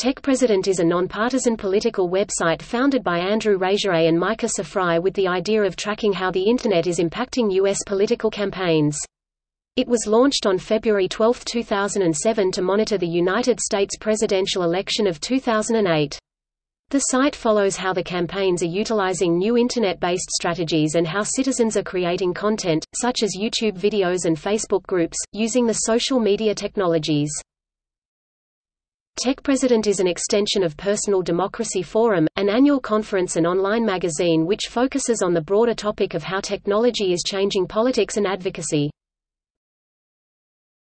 Tech President is a nonpartisan political website founded by Andrew Rasiej and Micah Sifry with the idea of tracking how the Internet is impacting U.S. political campaigns. It was launched on February 12, 2007 to monitor the United States presidential election of 2008. The site follows how the campaigns are utilizing new Internet-based strategies and how citizens are creating content, such as YouTube videos and Facebook groups, using the social media technologies. Tech President is an extension of Personal Democracy Forum, an annual conference and online magazine which focuses on the broader topic of how technology is changing politics and advocacy.